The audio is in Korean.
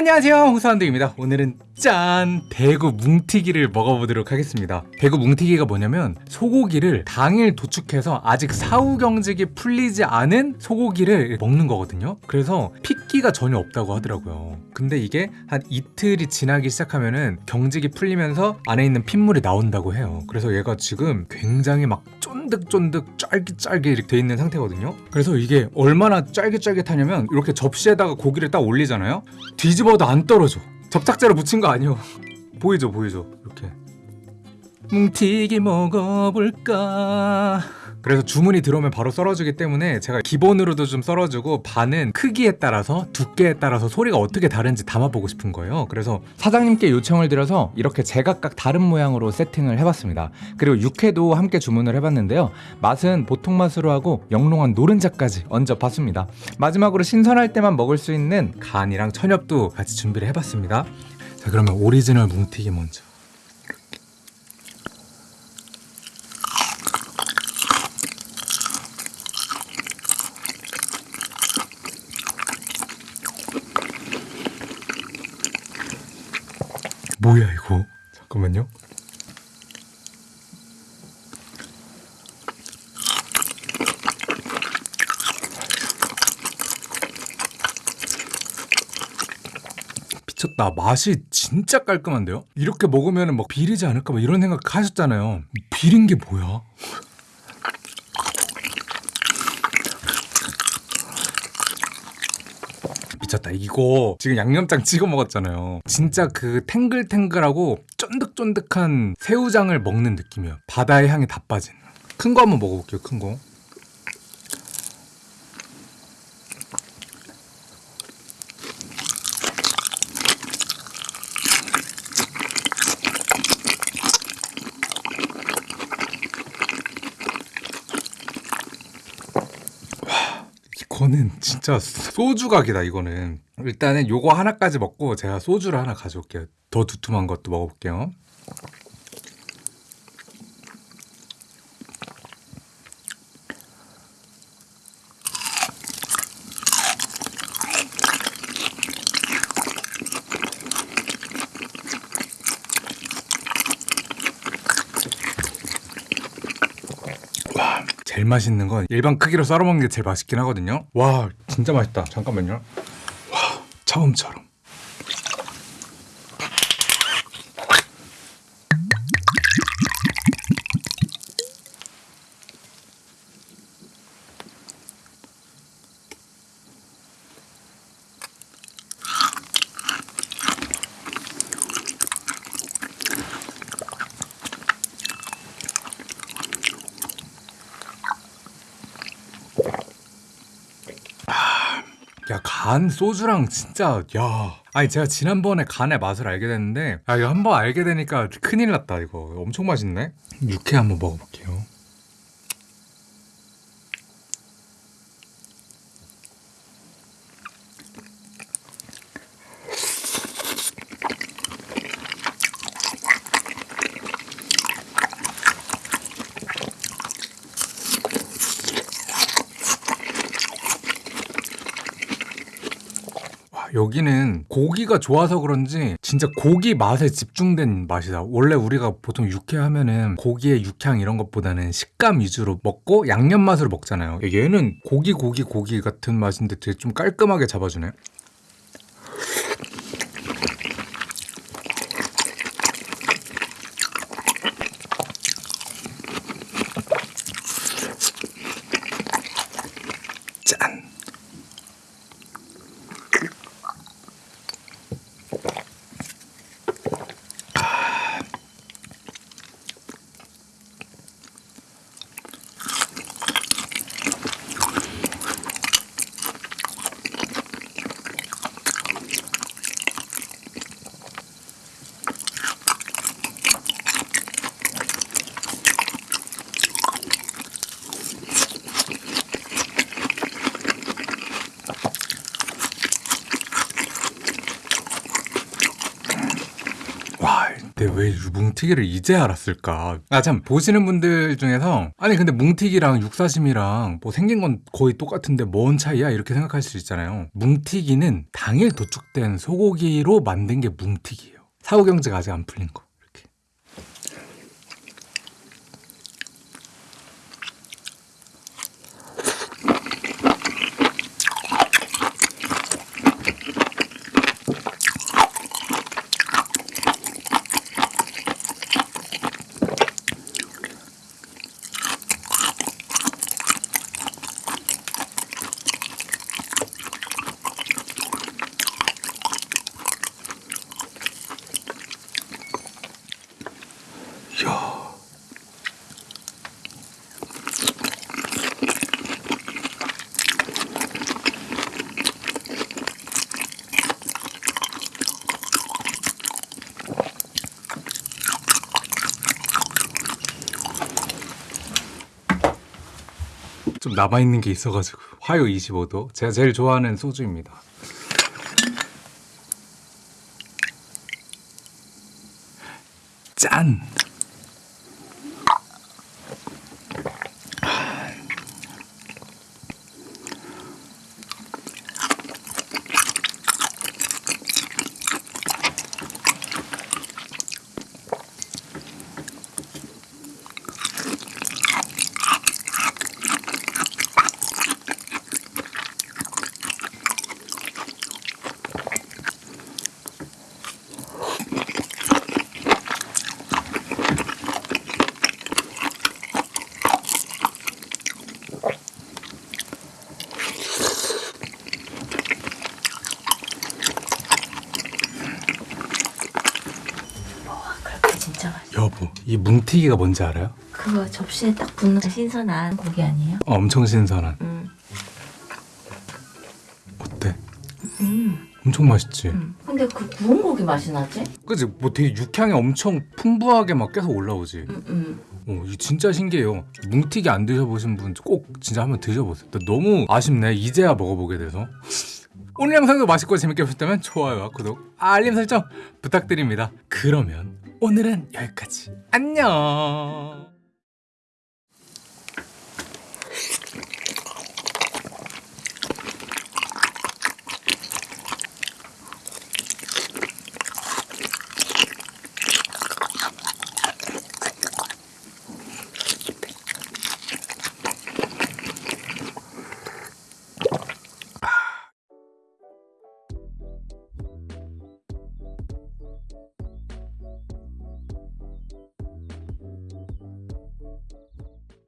안녕하세요. 홍사원드입니다. 오늘은 짠 대구 뭉티기를 먹어보도록 하겠습니다. 대구 뭉티기가 뭐냐면 소고기를 당일 도축해서 아직 사후 경직이 풀리지 않은 소고기를 먹는 거거든요. 그래서 핏기가 전혀 없다고 하더라고요. 근데 이게 한 이틀이 지나기 시작하면은 경직이 풀리면서 안에 있는 핏물이 나온다고 해요. 그래서 얘가 지금 굉장히 막 쫀득쫀득 쫄깃쫄깃 이렇게 돼 있는 상태거든요. 그래서 이게 얼마나 쫄깃쫄깃하냐면 이렇게 접시에다가 고기를 딱 올리잖아요. 뒤집어도 안 떨어져. 접착제로 붙인 거 아니에요. 보이죠 보이죠? 이렇게 뭉티기 먹어볼까? 그래서 주문이 들어오면 바로 썰어주기 때문에 제가 기본으로도 좀 썰어주고 반은 크기에 따라서 두께에 따라서 소리가 어떻게 다른지 담아보고 싶은 거예요. 그래서 사장님께 요청을 드려서 이렇게 제각각 다른 모양으로 세팅을 해봤습니다. 그리고 육회도 함께 주문을 해봤는데요. 맛은 보통 맛으로 하고 영롱한 노른자까지 얹어봤습니다. 마지막으로 신선할 때만 먹을 수 있는 간이랑 천엽도 같이 준비를 해봤습니다. 자 그러면 오리지널 뭉티기 먼저 뭐야 이거? 잠깐만요. 미쳤다. 맛이 진짜 깔끔한데요? 이렇게 먹으면 막 비리지 않을까 막 이런 생각 하셨잖아요. 비린 게 뭐야 미쳤다 이거 지금 양념장 찍어 먹었잖아요. 진짜 그 탱글탱글하고 쫀득쫀득한 새우장을 먹는 느낌이에요. 바다의 향이 다 빠진. 큰 거 한번 먹어볼게요 큰 거 이거는 진짜 소주 각이다 이거는. 일단은 요거 하나까지 먹고 제가 소주를 하나 가져올게요. 더 두툼한 것도 먹어볼게요 와 제일 맛있는 건 일반 크기로 썰어 먹는 게 제일 맛있긴 하거든요. 와 진짜 맛있다. 잠깐만요. 와 처음처럼 야 간 소주랑 진짜 야. 아니 제가 지난번에 간의 맛을 알게 됐는데 아 이거 한번 알게 되니까 큰일 났다 이거. 엄청 맛있네. 육회 한번 먹어볼게요 여기는 고기가 좋아서 그런지 진짜 고기 맛에 집중된 맛이다. 원래 우리가 보통 육회 하면은 고기의 육향 이런 것보다는 식감 위주로 먹고 양념 맛으로 먹잖아요. 얘는 고기 고기 고기 같은 맛인데 되게 좀 깔끔하게 잡아주네. 짠. 왜 뭉티기를 이제 알았을까? 아 참 보시는 분들 중에서 아니 근데 뭉티기랑 육사심이랑 뭐 생긴 건 거의 똑같은데 뭔 차이야 이렇게 생각할 수 있잖아요. 뭉티기는 당일 도축된 소고기로 만든 게 뭉티기예요. 사후 경제가 아직 안 풀린 거 좀 남아있는 게 있어가지고. 화요 25도. 제가 제일 좋아하는 소주입니다. 짠! 이 뭉티기가 뭔지 알아요? 그거 접시에 딱 붓는 신선한 고기 아니에요? 어, 엄청 신선한 음, 어때? 음, 엄청 맛있지? 음. 근데 그 구운 고기 맛이 나지? 그치? 뭐 되게 육향이 엄청 풍부하게 막 계속 올라오지 음, 음. 어, 이 진짜 신기해요 뭉티기 안 드셔보신 분 꼭 진짜 한번 드셔보세요 나 너무 아쉽네 이제야 먹어보게 돼서 오늘 영상도 맛있고 재밌게 보셨다면 좋아요와 구독, 알림 설정 부탁드립니다 그러면 오늘은 여기까지. 안녕